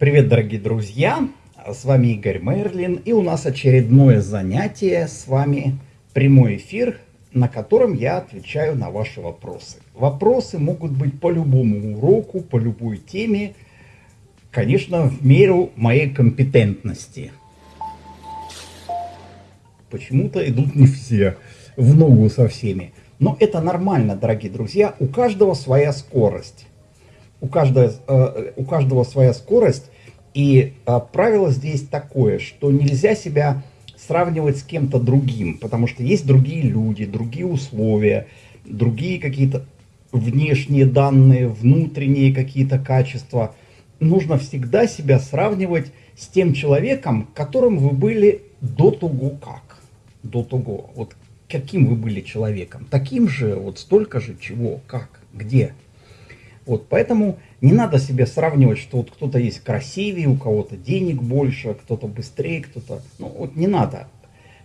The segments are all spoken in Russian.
Привет, дорогие друзья! С вами Игорь Мерлин, и у нас очередное занятие с вами, прямой эфир, на котором я отвечаю на ваши вопросы. Вопросы могут быть по любому уроку, по любой теме, конечно, в меру моей компетентности. Почему-то идут не все, в ногу со всеми. Но это нормально, дорогие друзья, у каждого своя скорость. У каждого, э, у каждого своя скорость, и э, правило здесь такое, что нельзя себя сравнивать с кем-то другим, потому что есть другие люди, другие условия, другие какие-то внешние данные, внутренние какие-то качества. Нужно всегда себя сравнивать с тем человеком, которым вы были до того как. До того. Вот каким вы были человеком. Таким же, вот столько же чего, как, где. Вот, поэтому не надо себе сравнивать, что вот кто-то есть красивее, у кого-то денег больше, кто-то быстрее, кто-то... Ну, вот не надо.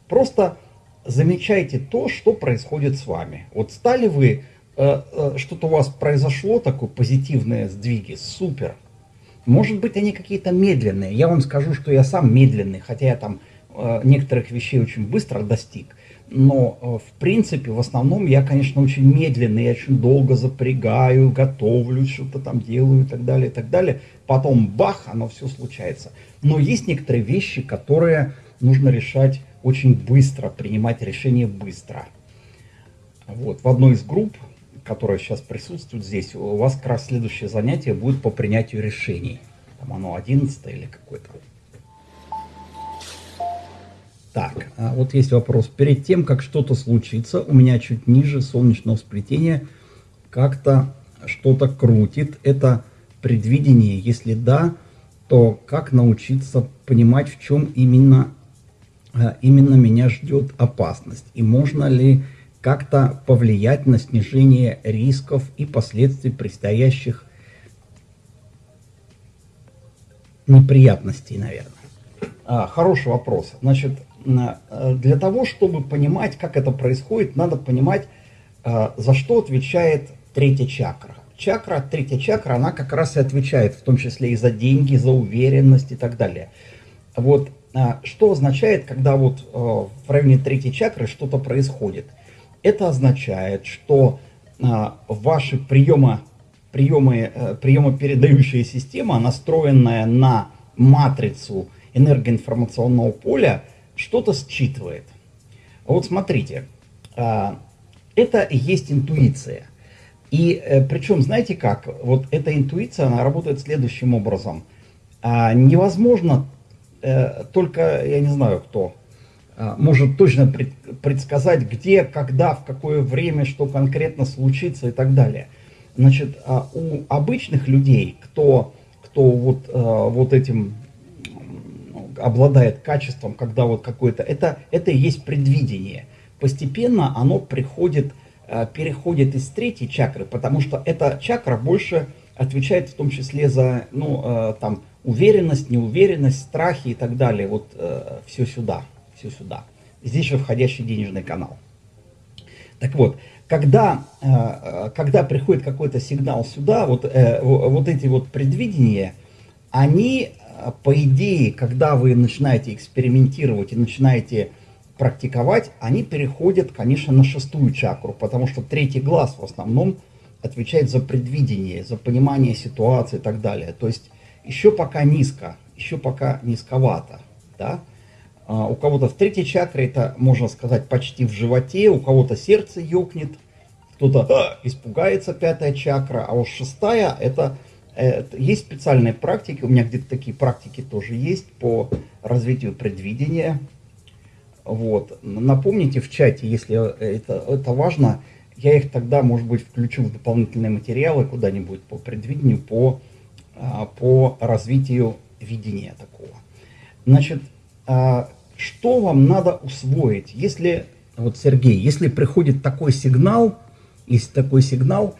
Просто замечайте то, что происходит с вами. Вот стали вы, э, э, что-то у вас произошло, такое позитивные сдвиги, супер. Может быть, они какие-то медленные. Я вам скажу, что я сам медленный, хотя я там э, некоторых вещей очень быстро достиг но э, в принципе, в основном я, конечно, очень медленный, я очень долго запрягаю, готовлю, что-то там делаю и так далее, и так далее. Потом бах, оно все случается. Но есть некоторые вещи, которые нужно решать очень быстро, принимать решения быстро. Вот, в одной из групп, которая сейчас присутствует здесь, у вас как раз следующее занятие будет по принятию решений. Там оно 11 или какое-то. Так, а вот есть вопрос. Перед тем, как что-то случится, у меня чуть ниже солнечного сплетения как-то что-то крутит. Это предвидение? Если да, то как научиться понимать, в чем именно, а, именно меня ждет опасность? И можно ли как-то повлиять на снижение рисков и последствий предстоящих неприятностей, наверное? А, хороший вопрос. Значит, для того, чтобы понимать, как это происходит, надо понимать, э, за что отвечает третья чакра. Чакра, третья чакра, она как раз и отвечает, в том числе и за деньги, за уверенность и так далее. Вот э, что означает, когда вот в районе третьей чакры что-то происходит? Это означает, что ваши приемы, приемы, приемопередающая система, настроенная на матрицу энергоинформационного поля, что-то считывает. Вот смотрите, а, это есть интуиция. И э, причем, знаете как, вот эта интуиция, она работает следующим образом. А, невозможно э, только, я не знаю кто, а, может точно предсказать, где, когда, в какое время, что конкретно случится и так далее. Значит, у обычных людей, кто, кто вот, вот этим обладает качеством, когда вот какое-то, это, это и есть предвидение. Постепенно оно приходит, э, переходит из третьей чакры, потому что эта чакра больше отвечает в том числе за, ну, э, там, уверенность, неуверенность, страхи и так далее. Вот э, все сюда, все сюда. Здесь же входящий денежный канал. Так вот, когда, когда приходит какой-то сигнал сюда, вот, вот эти вот предвидения, они по идее, когда вы начинаете экспериментировать и начинаете практиковать, они переходят, конечно, на шестую чакру, потому что третий глаз в основном отвечает за предвидение, за понимание ситуации и так далее. То есть еще пока низко, еще пока низковато. Да? А у кого-то в третьей чакре это, можно сказать, почти в животе, у кого-то сердце ёкнет, кто-то а, испугается, пятая чакра, а вот шестая это есть специальные практики, у меня где-то такие практики тоже есть по развитию предвидения. Вот. Напомните в чате, если это, это важно, я их тогда, может быть, включу в дополнительные материалы куда-нибудь по предвидению, по, а, по развитию видения такого. Значит, а, что вам надо усвоить? Если, вот Сергей, если приходит такой сигнал, есть такой сигнал,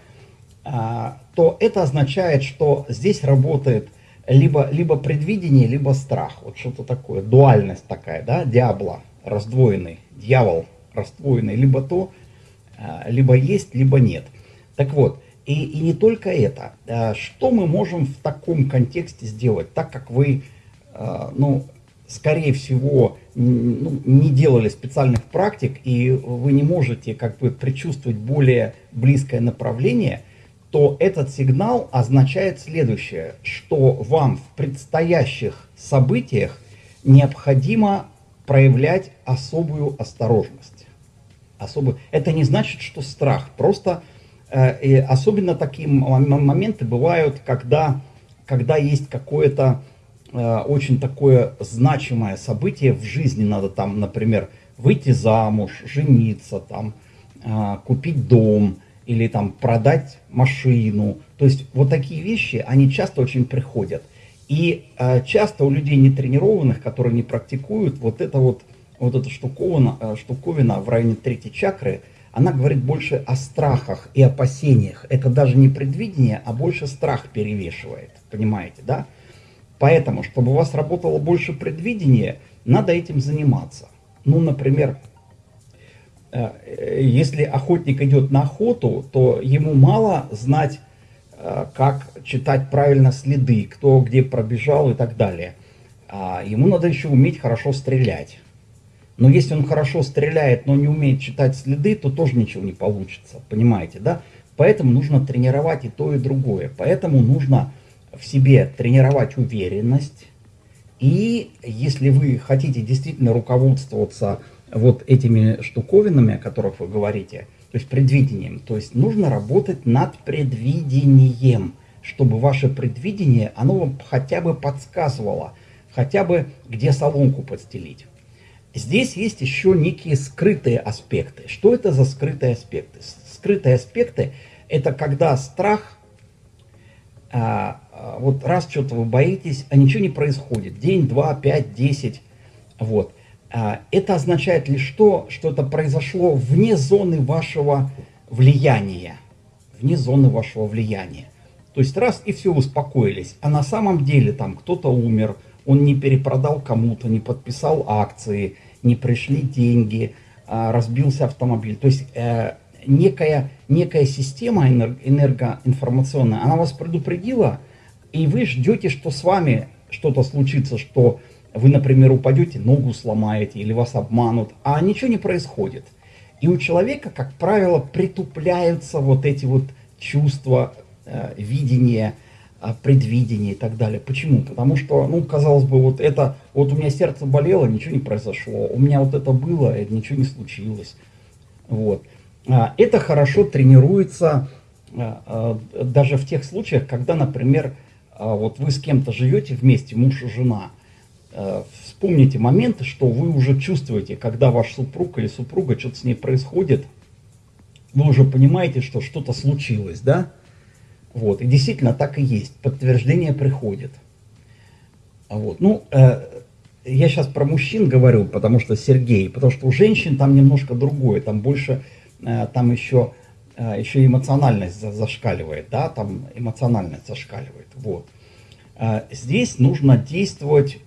то это означает, что здесь работает либо, либо предвидение, либо страх. Вот что-то такое, дуальность такая, да, диабло, раздвоенный, дьявол раздвоенный, либо то, а, либо есть, либо нет. Так вот, И, и не только это. А, что мы можем в таком контексте сделать, так как вы, а, ну, скорее всего, ну, не делали специальных практик, и вы не можете как бы предчувствовать более близкое направление, то этот сигнал означает следующее, что вам в предстоящих событиях необходимо проявлять особую осторожность. Особую. Это не значит, что страх, просто э, особенно такие моменты бывают, когда, когда есть какое-то э, очень такое значимое событие в жизни, надо там, например, выйти замуж, жениться, там, э, купить дом или там продать машину. То есть вот такие вещи, они часто очень приходят. И э, часто у людей нетренированных, которые не практикуют, вот это вот, вот эта штуковина, э, штуковина в районе третьей чакры, она говорит больше о страхах и опасениях. Это даже не предвидение, а больше страх перевешивает, понимаете, да? Поэтому, чтобы у вас работало больше предвидения, надо этим заниматься. Ну, например, если охотник идет на охоту, то ему мало знать Э, как читать правильно следы, кто где пробежал и так далее. А ему надо еще уметь хорошо стрелять. Но если он хорошо стреляет, но не умеет читать следы, то тоже ничего не получится, понимаете, да? Поэтому нужно тренировать и то, и другое. Поэтому нужно в себе тренировать уверенность. И если вы хотите действительно руководствоваться вот этими штуковинами, о которых вы говорите, то есть предвидением. То есть нужно работать над предвидением, чтобы ваше предвидение, оно вам хотя бы подсказывало, хотя бы где соломку подстелить. Здесь есть еще некие скрытые аспекты. Что это за скрытые аспекты? Скрытые аспекты – это когда страх, а, а, вот раз что-то вы боитесь, а ничего не происходит. День, два, пять, десять. Вот. А, это означает лишь то, что это произошло вне зоны вашего влияния. Вне зоны вашего влияния. То есть раз и все успокоились, а на самом деле там кто-то умер, он не перепродал кому-то, не подписал акции, не пришли деньги, а, разбился автомобиль. То есть э, некая, некая система энергоинформационная, она вас предупредила, и вы ждете, что с вами что-то случится, что вы, например, упадете, ногу сломаете или вас обманут, а ничего не происходит. И у человека, как правило, притупляются вот эти вот чувства, э, видения, э, предвидения и так далее. Почему? Потому что, ну, казалось бы, вот это, вот у меня сердце болело, ничего не произошло, у меня вот это было, это ничего не случилось. Вот. А, это хорошо тренируется э, э, даже в тех случаях, когда, например, э, вот вы с кем-то живете вместе, муж и жена – вспомните моменты, что вы уже чувствуете, когда ваш супруг или супруга, что-то с ней происходит, вы уже понимаете, что что-то случилось, да? Вот, и действительно так и есть, подтверждение приходит. Вот, ну, э, я сейчас про мужчин говорю, потому что Сергей, потому что у женщин там немножко другое, там больше, э, там еще, э, еще эмоциональность зашкаливает, да, там эмоциональность зашкаливает, вот. Э, здесь нужно действовать Э,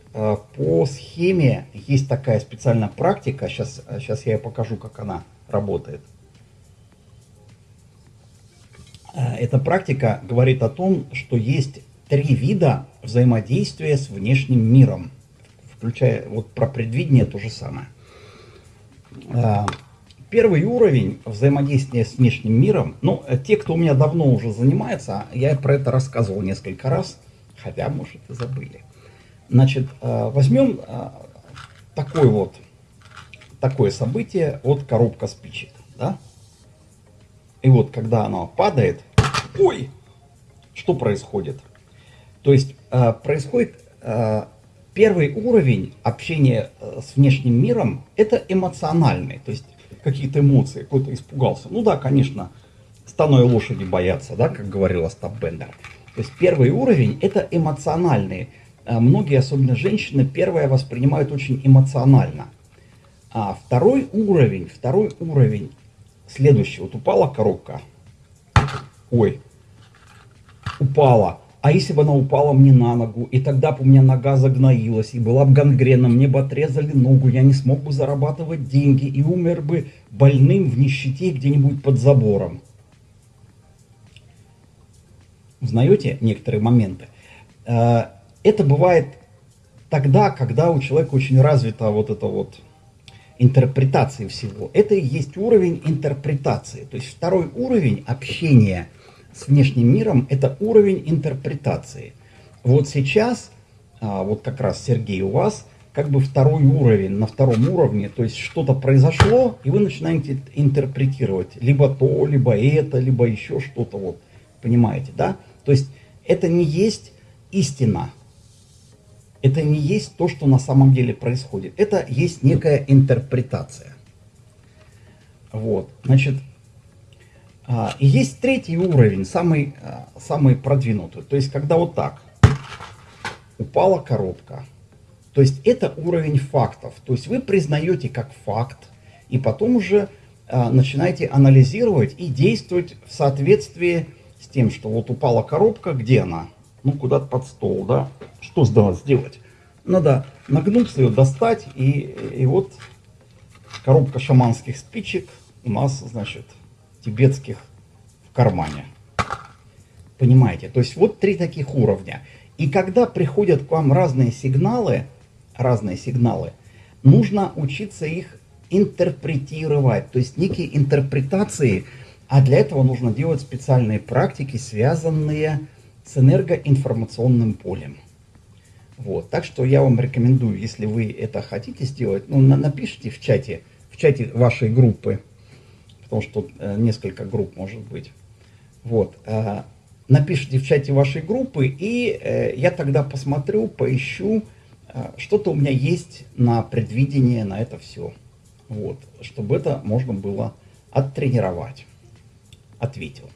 по схеме есть такая специальная практика, сейчас, сейчас я покажу, как она работает. Э, эта практика говорит о том, что есть три вида взаимодействия с внешним миром, включая вот про предвидение то же самое. Э, первый уровень взаимодействия с внешним миром, ну, те, кто у меня давно уже занимается, я про это рассказывал несколько раз, хотя, может, и забыли. Значит, э, возьмем э, такой вот, такое событие, вот коробка спичек, да? И вот, когда она падает, ой, что происходит? То есть, э, происходит первый уровень общения с внешним миром, это эмоциональный, то есть, какие-то эмоции, кто-то испугался. Ну да, конечно, станой лошади боятся, да, как говорил Остап Бендер. То есть, первый уровень это эмоциональные многие, особенно женщины, первое воспринимают очень эмоционально. А второй уровень, второй уровень, следующий, вот упала коробка, ой, упала, а если бы она упала мне на ногу, и тогда бы у меня нога загноилась, и была бы гангрена, мне бы отрезали ногу, я не смог бы зарабатывать деньги, и умер бы больным в нищете где-нибудь под забором. узнаете некоторые моменты. Это бывает тогда, когда у человека очень развита вот эта вот интерпретация всего. Это и есть уровень интерпретации. То есть второй уровень общения с внешним миром – это уровень интерпретации. Вот сейчас, а, вот как раз, Сергей, у вас как бы второй уровень, на втором уровне, то есть что-то произошло, и вы начинаете интерпретировать либо то, либо это, либо еще что-то, вот, понимаете, да? То есть это не есть истина, это не есть то, что на самом деле происходит. Это есть некая интерпретация. Вот, значит, а, есть третий уровень, самый, а, самый продвинутый. То есть, когда вот так упала коробка. То есть, это уровень фактов. То есть, вы признаете как факт, и потом уже а, начинаете анализировать и действовать в соответствии с тем, что вот упала коробка, где она? ну, куда-то под стол, да. Что сделать? Надо нагнуться, ее достать, и, и вот коробка шаманских спичек у нас, значит, тибетских в кармане. Понимаете? То есть вот три таких уровня. И когда приходят к вам разные сигналы, разные сигналы, нужно учиться их интерпретировать. То есть некие интерпретации, а для этого нужно делать специальные практики, связанные с энергоинформационным полем. Вот. Так что я вам рекомендую, если вы это хотите сделать, ну, на, напишите в чате, в чате вашей группы, потому что э, несколько групп может быть. Вот. Э, напишите в чате вашей группы, и э, я тогда посмотрю, поищу, э, что-то у меня есть на предвидение на это все. Вот. Чтобы это можно было оттренировать. Ответил.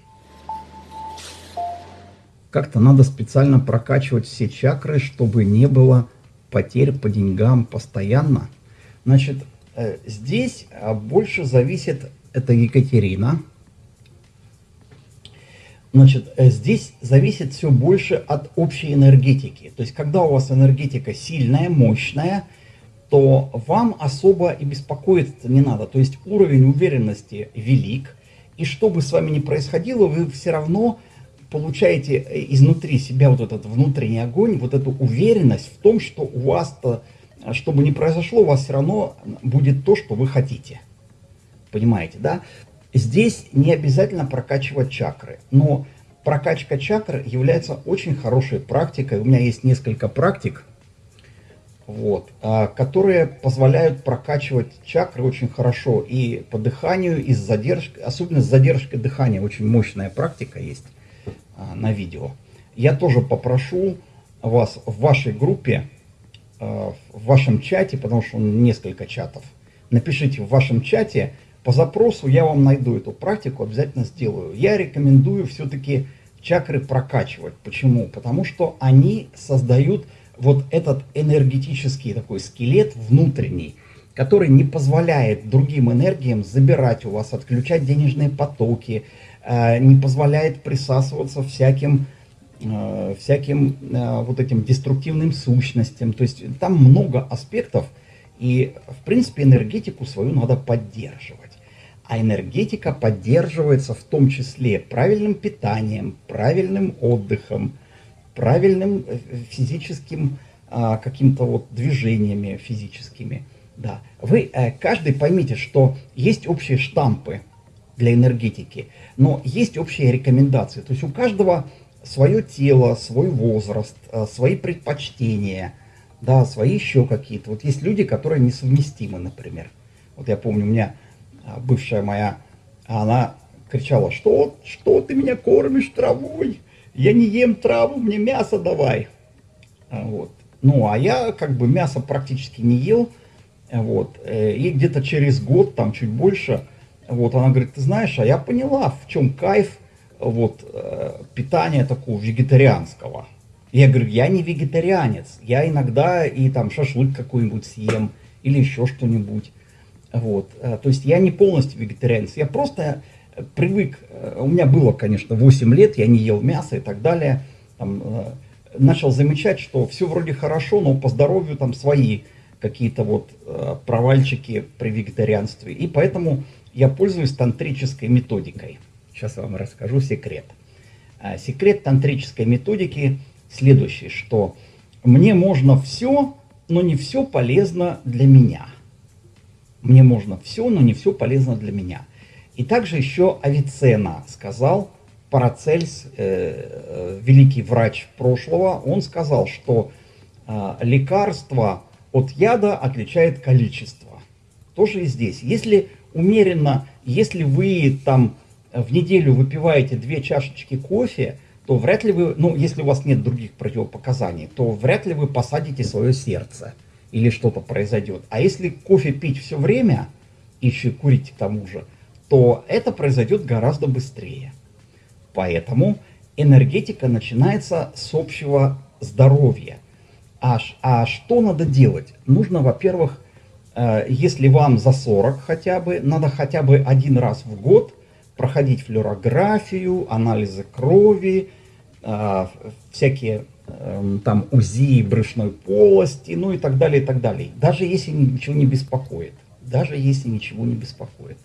Как-то надо специально прокачивать все чакры, чтобы не было потерь по деньгам постоянно. Значит, э, здесь э, больше зависит, это Екатерина. Значит, э, здесь зависит все больше от общей энергетики. То есть, когда у вас энергетика сильная, мощная, то вам особо и беспокоиться не надо. То есть, уровень уверенности велик. И что бы с вами ни происходило, вы все равно получаете э, изнутри себя вот этот внутренний огонь, вот эту уверенность в том, что у вас-то, э, что бы ни произошло, у вас все равно будет то, что вы хотите. Понимаете, да? Здесь не обязательно прокачивать чакры, но прокачка чакр является очень хорошей практикой. У меня есть несколько практик, вот, а, которые позволяют прокачивать чакры очень хорошо и по дыханию, и с задержкой, особенно с задержкой дыхания, очень мощная практика есть. А, на видео. Я тоже попрошу вас в вашей группе, а, в вашем чате, потому что несколько чатов, напишите в вашем чате, по запросу я вам найду эту практику, обязательно сделаю. Я рекомендую все-таки чакры прокачивать. Почему? Потому что они создают вот этот энергетический такой скелет внутренний, который не позволяет другим энергиям забирать у вас, отключать денежные потоки, Э, не позволяет присасываться всяким, э, всяким э, вот этим деструктивным сущностям. То есть там много аспектов, и в принципе энергетику свою надо поддерживать. А энергетика поддерживается в том числе правильным питанием, правильным отдыхом, правильным физическим каким-то вот движениями физическими. Да. Вы каждый поймите, что есть общие штампы для энергетики, но есть общие рекомендации. То есть у каждого свое тело, свой возраст, э, свои предпочтения, да, свои еще какие-то. Вот есть люди, которые несовместимы, например. Вот я помню, у меня а, бывшая моя, она кричала, что, что ты меня кормишь травой? Я не ем траву, мне мясо давай. Вот. Ну, а я как бы мясо практически не ел. Вот. Э, и где-то через год, там чуть больше, вот, она говорит, ты знаешь, а я поняла, в чем кайф вот, э, питания такого вегетарианского. Я говорю, я не вегетарианец, я иногда и там шашлык какой-нибудь съем или еще что-нибудь. Вот, э, то есть я не полностью вегетарианец, я просто привык, у меня было, конечно, 8 лет, я не ел мясо и так далее, там, начал замечать, что все вроде хорошо, но по здоровью там свои какие-то вот провальчики при вегетарианстве. И поэтому я пользуюсь тантрической методикой. Сейчас вам расскажу секрет. А, секрет тантрической методики следующий, что мне можно все, но не все полезно для меня. Мне можно все, но не все полезно для меня. И также еще Авиценна сказал, Парацельс, э, э, великий врач прошлого, он сказал, что э, лекарство от яда отличает количество. Тоже и здесь. Если умеренно, если вы там в неделю выпиваете две чашечки кофе, то вряд ли вы, ну, если у вас нет других противопоказаний, то вряд ли вы посадите свое сердце или что-то произойдет. А если кофе пить все время, и еще курить к тому же, то это произойдет гораздо быстрее. Поэтому энергетика начинается с общего здоровья. А, а что надо делать? Нужно, во-первых, э, если вам за 40 хотя бы, надо хотя бы один раз в год проходить флюорографию, анализы крови, э, всякие э, там УЗИ брюшной полости, ну и так далее, и так далее. Даже если ничего не беспокоит. Даже если ничего не беспокоит.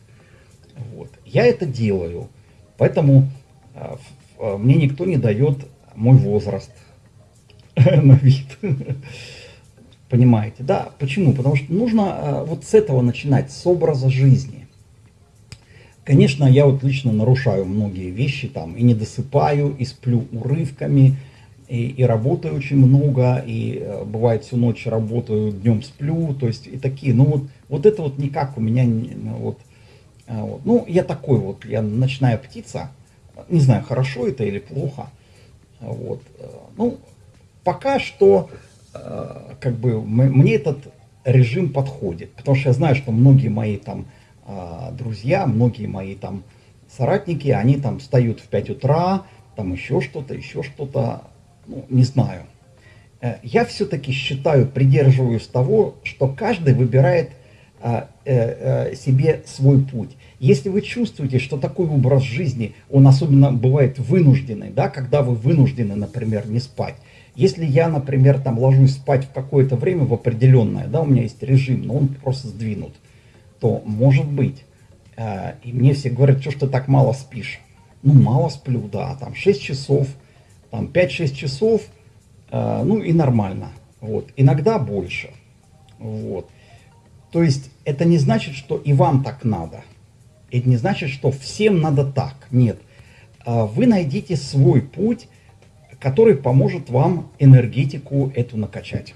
Вот. Я это делаю. Поэтому э, мне никто не дает мой возраст на вид. Понимаете, да? Почему? Потому что нужно э, вот с этого начинать, с образа жизни. Конечно, я вот лично нарушаю многие вещи там, и не досыпаю, и сплю урывками, и, и работаю очень много, и э, бывает всю ночь работаю, днем сплю, то есть и такие, ну вот, вот это вот никак у меня, ну, вот, а, вот. Ну, я такой вот, я ночная птица, не знаю, хорошо это или плохо, вот, ну, пока что, э, как бы, мне этот режим подходит, потому что я знаю, что многие мои там а, друзья, многие мои там соратники, они там встают в 5 утра, там еще что-то, еще что-то, ну, не знаю. Э, я все-таки считаю, придерживаюсь того, что каждый выбирает э, э, себе свой путь. Если вы чувствуете, что такой образ жизни, он особенно бывает вынужденный, да, когда вы вынуждены, например, не спать. Если я, например, там ложусь спать в какое-то время, в определенное, да, у меня есть режим, но он просто сдвинут, то может быть. Э, и мне все говорят, что ж ты так мало спишь. Ну, мало сплю, да, там 6 часов, там 5-6 часов, э, ну и нормально. Вот. Иногда больше. Вот. То есть это не значит, что и вам так надо. Это не значит, что всем надо так. Нет. Э, вы найдите свой путь, который поможет вам энергетику эту накачать.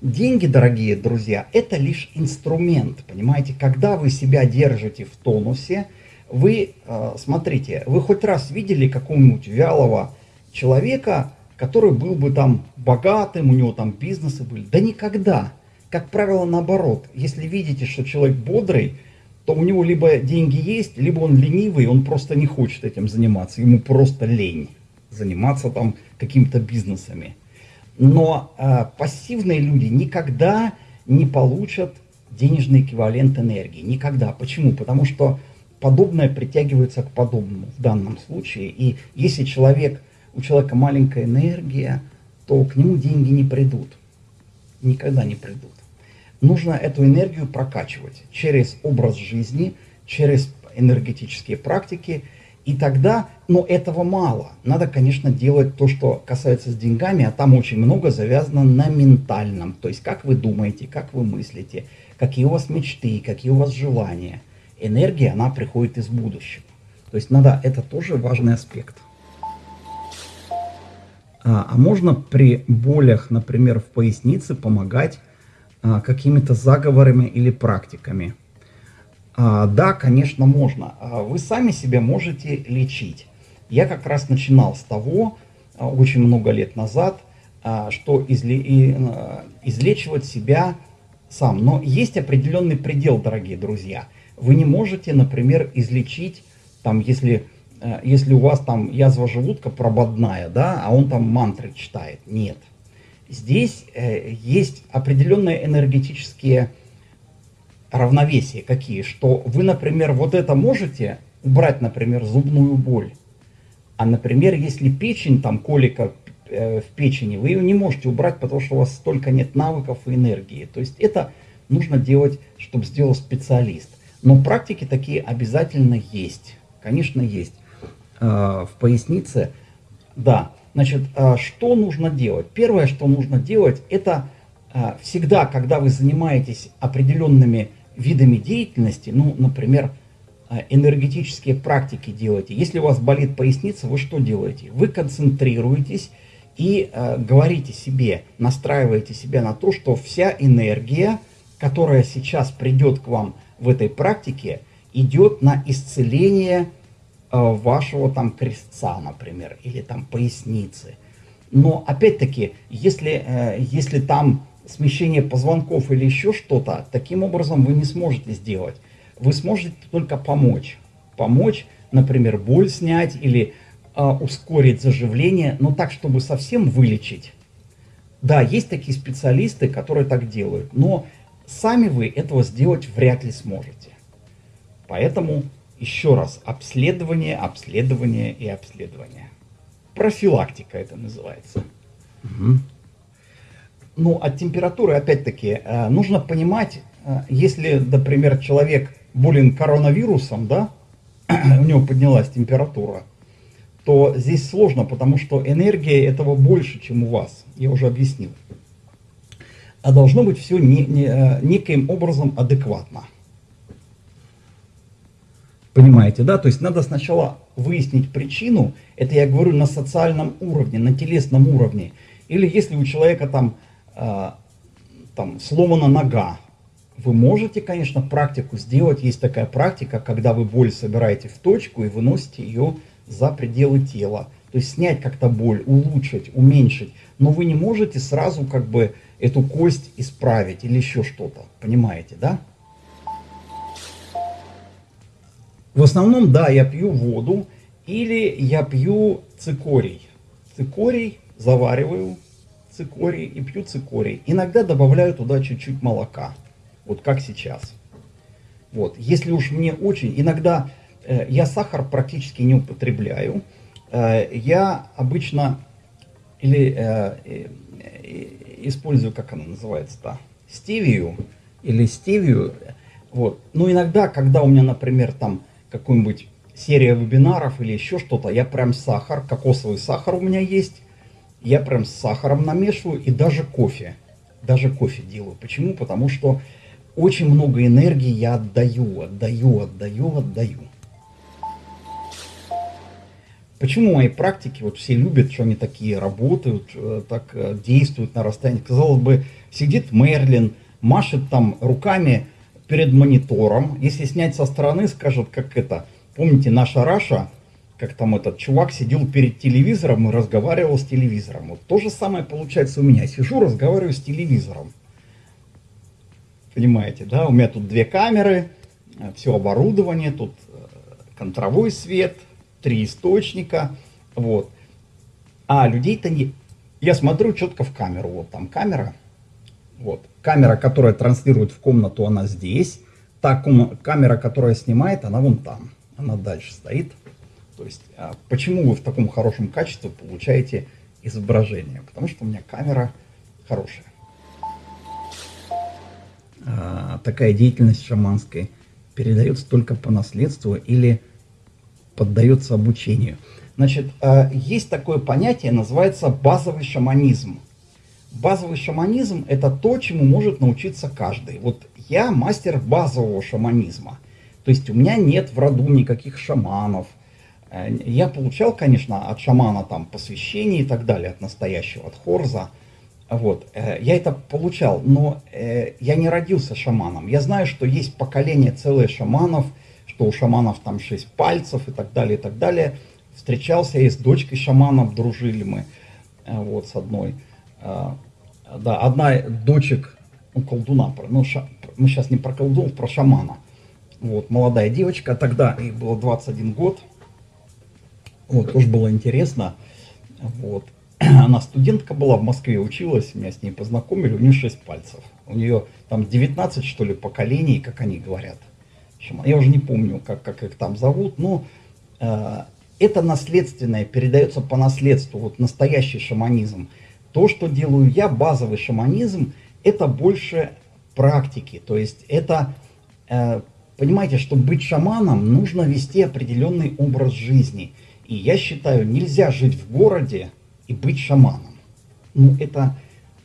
Деньги, дорогие друзья, это лишь инструмент, понимаете? Когда вы себя держите в тонусе, вы, э, смотрите, вы хоть раз видели какого-нибудь вялого человека, который был бы там богатым, у него там бизнесы были? Да никогда. Как правило, наоборот. Если видите, что человек бодрый, то у него либо деньги есть, либо он ленивый, он просто не хочет этим заниматься. Ему просто лень заниматься там какими-то бизнесами. Но э, пассивные люди никогда не получат денежный эквивалент энергии. Никогда. Почему? Потому что подобное притягивается к подобному в данном случае. И если человек, у человека маленькая энергия, то к нему деньги не придут. Никогда не придут. Нужно эту энергию прокачивать через образ жизни, через энергетические практики – и тогда, но этого мало. Надо, конечно, делать то, что касается с деньгами, а там очень много завязано на ментальном. То есть, как вы думаете, как вы мыслите, какие у вас мечты, какие у вас желания. Энергия, она приходит из будущего. То есть, надо, это тоже важный аспект. А, а можно при болях, например, в пояснице помогать какими-то заговорами или практиками? А, да, конечно, можно. А вы сами себя можете лечить. Я как раз начинал с того, а, очень много лет назад, что излечивать себя сам. Но есть определенный предел, дорогие друзья. Вы не можете, например, излечить, там, если, если у вас там язва желудка прободная, да, а он там мантры читает. Нет. Здесь э, есть определенные энергетические равновесие какие, что вы, например, вот это можете убрать, например, зубную боль, а, например, если печень, там, колика э, в печени, вы ее не можете убрать, потому что у вас столько нет навыков и энергии. То есть это нужно делать, чтобы сделал специалист. Но практики такие обязательно есть. Конечно, есть. в пояснице. Да, значит, что нужно делать? Первое, что нужно делать, это всегда, когда вы занимаетесь определенными видами деятельности, ну, например, энергетические практики делаете. Если у вас болит поясница, вы что делаете? Вы концентрируетесь и э, говорите себе, настраиваете себя на то, что вся энергия, которая сейчас придет к вам в этой практике, идет на исцеление э, вашего там крестца, например, или там поясницы. Но опять-таки, если, э, если там смещение позвонков или еще что-то, таким образом вы не сможете сделать. Вы сможете только помочь. Помочь, например, боль снять или а, ускорить заживление, но так, чтобы совсем вылечить. Да, есть такие специалисты, которые так делают, но сами вы этого сделать вряд ли сможете. Поэтому еще раз, обследование, обследование и обследование. Профилактика это называется. Угу. Ну, от температуры, опять-таки, э, нужно понимать, э, если, например, человек болен коронавирусом, да, у него поднялась температура, то здесь сложно, потому что энергия этого больше, чем у вас. Я уже объяснил. А должно быть все не, не, э, неким образом адекватно. Понимаете, да? То есть надо сначала выяснить причину. Это я говорю на социальном уровне, на телесном уровне. Или если у человека там, э, там сломана нога, вы можете, конечно, практику сделать. Есть такая практика, когда вы боль собираете в точку и выносите ее за пределы тела. То есть снять как-то боль, улучшить, уменьшить. Но вы не можете сразу как бы эту кость исправить или еще что-то. Понимаете, да? В основном, да, я пью воду или я пью цикорий. Цикорий завариваю, цикорий и пью цикорий. Иногда добавляю туда чуть-чуть молока. Вот как сейчас. Вот. Если уж мне очень... Иногда Э, я сахар практически не употребляю. Э, я обычно или э, использую, как она называется-то, стевию или стевию. Вот. Но иногда, когда у меня, например, там какой-нибудь серия вебинаров или еще что-то, я прям сахар, кокосовый сахар у меня есть, я прям с сахаром намешиваю и даже кофе. Даже кофе делаю. Почему? Потому что очень много энергии я отдаю, отдаю, отдаю, отдаю. Почему мои практики, вот все любят, что они такие работают, э, так э, действуют на расстоянии. Казалось бы, сидит Мерлин, машет там руками перед монитором. Если снять со стороны, скажет, как это, помните, наша Раша, как там этот чувак сидел перед телевизором и разговаривал с телевизором. Вот то же самое получается у меня. Сижу, разговариваю с телевизором. Понимаете, да? У меня тут две камеры, э, все оборудование, тут контровой свет – три источника, вот. А людей-то не... Я смотрю четко в камеру, вот там камера, вот. Камера, которая транслирует в комнату, она здесь. Та камера, которая снимает, она вон там, она дальше стоит. То есть, а почему вы в таком хорошем качестве получаете изображение? Потому что у меня камера хорошая. А, такая деятельность шаманской передается только по наследству или поддается обучению. Значит, э, есть такое понятие, называется базовый шаманизм. Базовый шаманизм – это то, чему может научиться каждый. Вот я мастер базового шаманизма. То есть у меня нет в роду никаких шаманов. Э, я получал, конечно, от шамана там посвящение и так далее, от настоящего, от Хорза. Вот. Э, я это получал, но я не родился шаманом. Я знаю, что есть поколение целое шаманов – что у шаманов там шесть пальцев и так далее, и так далее. Встречался я с дочкой шаманов, дружили мы э, вот с одной. Да, одна дочек ну, колдуна, ну, ша, мы сейчас не про колдунов, про шамана. Вот, молодая девочка, тогда ей было 21 год. Вот, тоже было интересно. Вот. Она студентка была, в Москве училась, меня с ней познакомили, у нее 6 пальцев. У нее там 19, что ли, поколений, как они говорят. Я уже не помню, как, как их там зовут, но э, это наследственное, передается по наследству, вот настоящий шаманизм. То, что делаю я, базовый шаманизм, это больше практики. То есть это, э, понимаете, чтобы быть шаманом, нужно вести определенный образ жизни. И я считаю, нельзя жить в городе и быть шаманом. Ну, это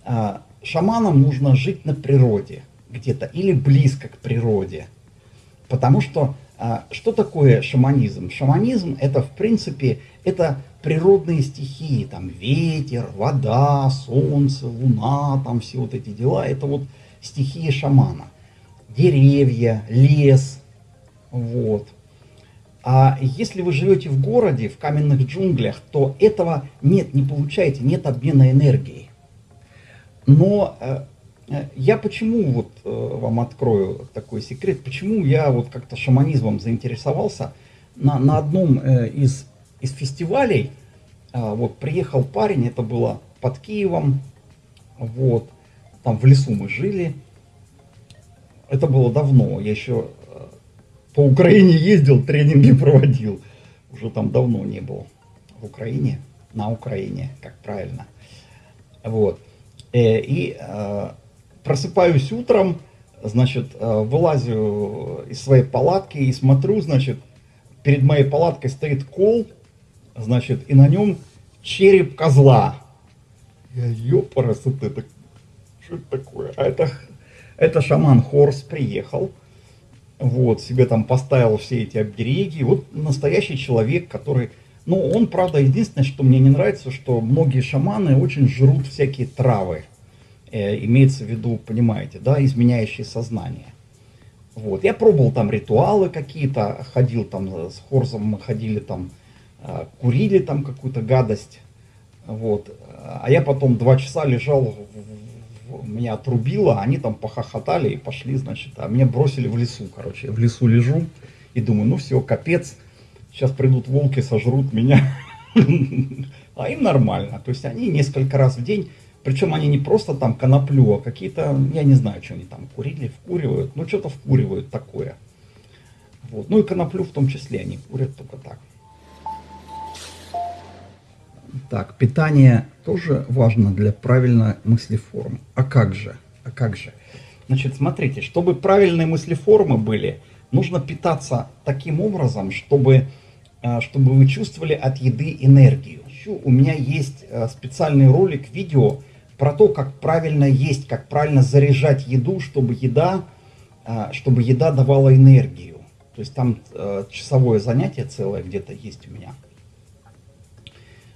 а, шаманом нужно жить на природе где-то или близко к природе. Потому что что такое шаманизм? Шаманизм это в принципе это природные стихии, там ветер, вода, солнце, луна, там все вот эти дела, это вот стихии шамана. Деревья, лес, вот. А если вы живете в городе, в каменных джунглях, то этого нет, не получаете, нет обмена энергией. Но э, я почему, вот э, вам открою такой секрет, почему я вот как-то шаманизмом заинтересовался, на, на одном э, из, из фестивалей, э, вот приехал парень, это было под Киевом, вот, там в лесу мы жили, это было давно, я еще по Украине ездил, тренинги проводил. Уже там давно не был в Украине, на Украине, как правильно. Вот. Э, и э, просыпаюсь утром, значит, э, вылазю из своей палатки и смотрю, значит, перед моей палаткой стоит кол, значит, и на нем череп козла. Я, ёпарас, это, что это такое? А это, это шаман Хорс приехал, вот, себе там поставил все эти обереги. Вот настоящий человек, который... Ну, он, правда, единственное, что мне не нравится, что многие шаманы очень жрут всякие травы. Э, имеется в виду, понимаете, да, изменяющие сознание. Вот, я пробовал там ритуалы какие-то, ходил там с Хорзом, мы ходили там, э, курили там какую-то гадость. Вот, а я потом два часа лежал меня отрубило, они там похохотали и пошли, значит, а меня бросили в лесу, короче. Я в лесу лежу и думаю, ну все, капец, сейчас придут волки, сожрут меня. А им нормально, то есть они несколько раз в день, причем они не просто там коноплю, а какие-то, я не знаю, что они там курили, вкуривают, ну что-то вкуривают такое. Вот. Ну и коноплю в том числе они курят только так. Так, питание тоже важно для правильной мыслеформы. А как же? А как же? Значит, смотрите, чтобы правильные мыслеформы были, нужно питаться таким образом, чтобы, э, чтобы вы чувствовали от еды энергию. Еще у меня есть э, специальный ролик, видео про то, как правильно есть, как правильно заряжать еду, чтобы еда, э, чтобы еда давала энергию. То есть там часовое занятие целое где-то есть у меня.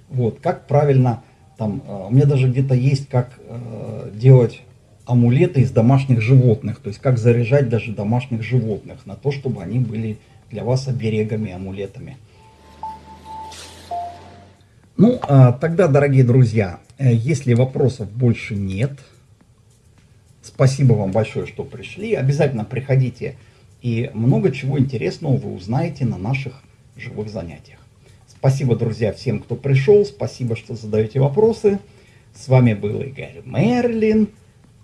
Вот, как правильно, там, э, у меня даже где-то есть, как э, делать амулеты из домашних животных, то есть как заряжать даже домашних животных на то, чтобы они были для вас оберегами, амулетами. Ну, а тогда, дорогие друзья, э, если вопросов больше нет, спасибо вам большое, что пришли. Обязательно приходите, и много чего интересного вы узнаете на наших живых занятиях. Спасибо, друзья, всем, кто пришел. Спасибо, что задаете вопросы. С вами был Игорь Мерлин.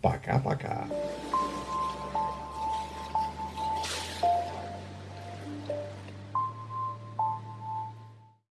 Пока-пока.